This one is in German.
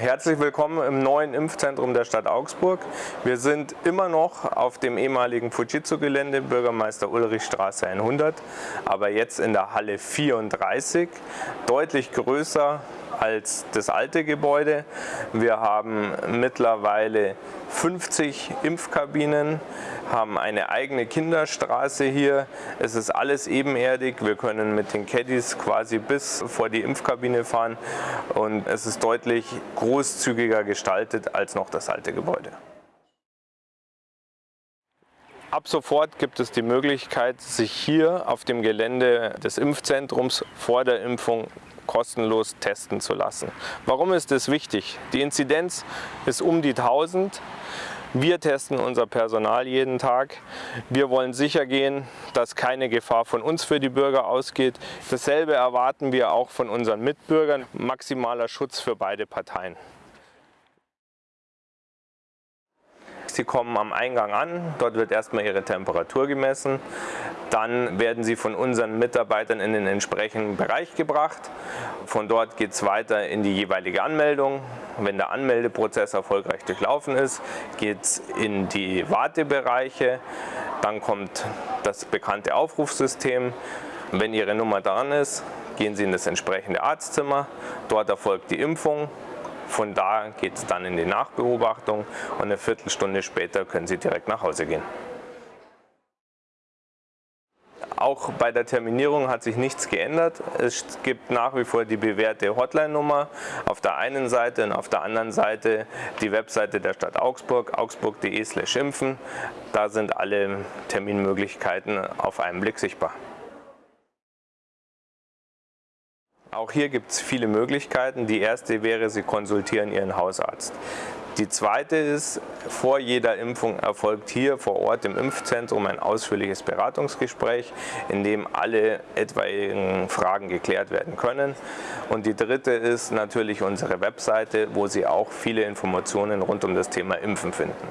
herzlich willkommen im neuen Impfzentrum der Stadt Augsburg. Wir sind immer noch auf dem ehemaligen Fujitsu-Gelände, Bürgermeister Ulrich Straße 100, aber jetzt in der Halle 34, deutlich größer als das alte Gebäude. Wir haben mittlerweile 50 Impfkabinen, haben eine eigene Kinderstraße hier. Es ist alles ebenerdig. Wir können mit den Caddies quasi bis vor die Impfkabine fahren und es ist deutlich großzügiger gestaltet als noch das alte Gebäude. Ab sofort gibt es die Möglichkeit, sich hier auf dem Gelände des Impfzentrums vor der Impfung kostenlos testen zu lassen. Warum ist das wichtig? Die Inzidenz ist um die 1000. Wir testen unser Personal jeden Tag. Wir wollen sicher gehen, dass keine Gefahr von uns für die Bürger ausgeht. Dasselbe erwarten wir auch von unseren Mitbürgern. Maximaler Schutz für beide Parteien. Sie kommen am Eingang an, dort wird erstmal Ihre Temperatur gemessen. Dann werden Sie von unseren Mitarbeitern in den entsprechenden Bereich gebracht. Von dort geht es weiter in die jeweilige Anmeldung. Wenn der Anmeldeprozess erfolgreich durchlaufen ist, geht es in die Wartebereiche. Dann kommt das bekannte Aufrufsystem. Wenn Ihre Nummer dran ist, gehen Sie in das entsprechende Arztzimmer. Dort erfolgt die Impfung. Von da geht es dann in die Nachbeobachtung und eine Viertelstunde später können Sie direkt nach Hause gehen. Auch bei der Terminierung hat sich nichts geändert. Es gibt nach wie vor die bewährte Hotline-Nummer auf der einen Seite und auf der anderen Seite die Webseite der Stadt Augsburg, augsburg.de impfen. Da sind alle Terminmöglichkeiten auf einen Blick sichtbar. Auch hier gibt es viele Möglichkeiten. Die erste wäre, Sie konsultieren Ihren Hausarzt. Die zweite ist, vor jeder Impfung erfolgt hier vor Ort im Impfzentrum ein ausführliches Beratungsgespräch, in dem alle etwaigen Fragen geklärt werden können. Und die dritte ist natürlich unsere Webseite, wo Sie auch viele Informationen rund um das Thema Impfen finden.